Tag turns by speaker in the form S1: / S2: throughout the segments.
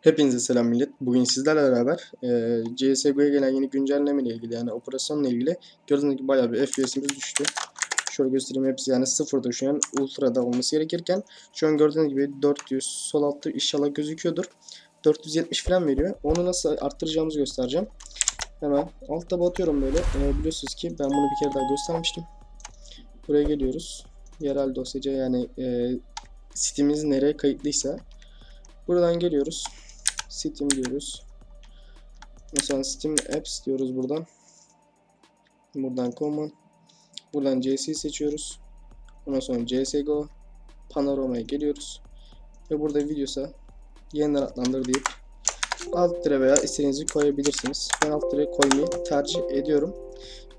S1: Hepinize selam millet. Bugün sizlerle beraber e, CSGO'ya gelen yeni güncelleme ile ilgili yani operasyonla ilgili gördüğünüz gibi bayağı bir FPS'imiz düştü. Şöyle göstereyim hepsi yani sıfırda şu an ultra'da olması gerekirken şu an gördüğünüz gibi 400 sol altta inşallah gözüküyordur. 470 falan veriyor. Onu nasıl arttıracağımızı göstereceğim. Hemen altta batıyorum böyle. E, biliyorsunuz ki ben bunu bir kere daha göstermiştim. Buraya geliyoruz. Yerel dosyacı yani e, sitemiz nereye kayıtlıysa buradan geliyoruz. Steam diyoruz. Mesela Steam Apps diyoruz buradan. Buradan Common. Buradan CC seçiyoruz. Ondan sonra CSGO. Panorama'ya geliyoruz. Ve burada videosa yeniden adlandır deyip alt tire veya istediğinizi koyabilirsiniz. Ben alt tire koymayı tercih ediyorum.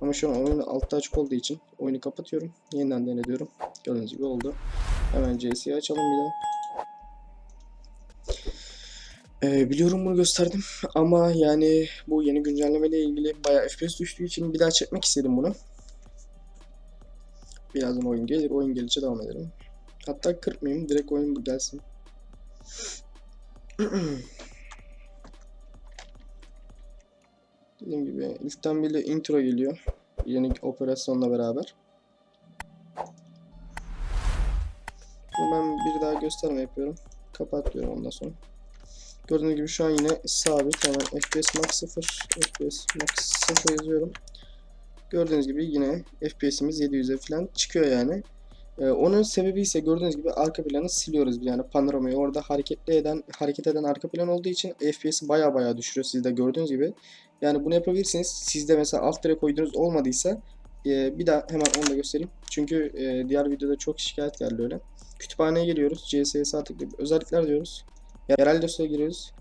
S1: Ama şu an oyun altta açık olduğu için oyunu kapatıyorum. Yeniden denediyorum. Gördüğünüz gibi oldu. Hemen CS'yi açalım bir daha. Ee, biliyorum bunu gösterdim ama yani bu yeni güncelleme ile ilgili bayağı FPS düştüğü için bir daha çekmek istedim bunu. Birazdan oyun gelir, oyun gelince devam edelim. Hatta kırpmayayım, direkt oyun gelsin. Dediğim gibi ilkten bile intro geliyor. Yeni operasyonla beraber. Ben bir daha gösterme yapıyorum. Kapat diyorum ondan sonra. Gördüğünüz gibi şu an yine sabit. Hemen FPS Max 0, FPS Max 0 yazıyorum. Gördüğünüz gibi yine FPS'imiz 700'e falan çıkıyor yani. Ee, onun sebebi ise gördüğünüz gibi arka planı siliyoruz yani panoramayı orada hareketli eden hareket eden arka plan olduğu için FPS'i baya baya düşürüyor siz de gördüğünüz gibi. Yani bunu yapabilirsiniz. Sizde mesela alt tere koyduğunuz olmadıysa e, bir daha hemen onu da göstereyim. Çünkü e, diğer videoda çok şikayet geldi öyle. Kütüphaneye giriyoruz. CS'ye sağ tıklayıp özellikler diyoruz. Yerel dosyaya giriyoruz.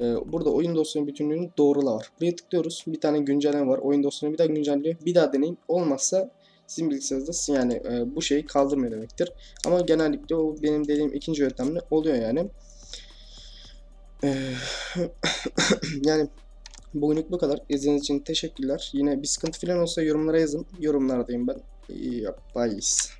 S1: Ee, burada oyun dosyanın bütünlüğünü doğrula var. Buraya tıklıyoruz. Bir tane güncelleme var. Oyun dosyasını bir daha güncelliyor. Bir daha deneyin. Olmazsa sizin bilgisayarınızda yani e, bu şeyi kaldırmıyor demektir. Ama genellikle o benim dediğim ikinci yöntemle oluyor yani. Ee, yani bugünlük bu kadar. İzlediğiniz için teşekkürler. Yine bir sıkıntı falan olsa yorumlara yazın. Yorumlardayım ben. İyi yapmayız.